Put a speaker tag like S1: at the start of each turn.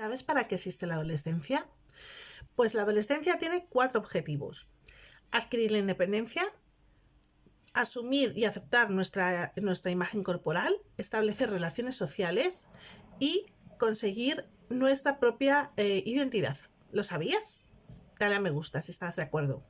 S1: ¿Sabes para qué existe la adolescencia? Pues la adolescencia tiene cuatro objetivos. Adquirir la independencia, asumir y aceptar nuestra, nuestra imagen corporal, establecer relaciones sociales y conseguir nuestra propia eh, identidad. ¿Lo sabías? Dale a me gusta si estás de acuerdo.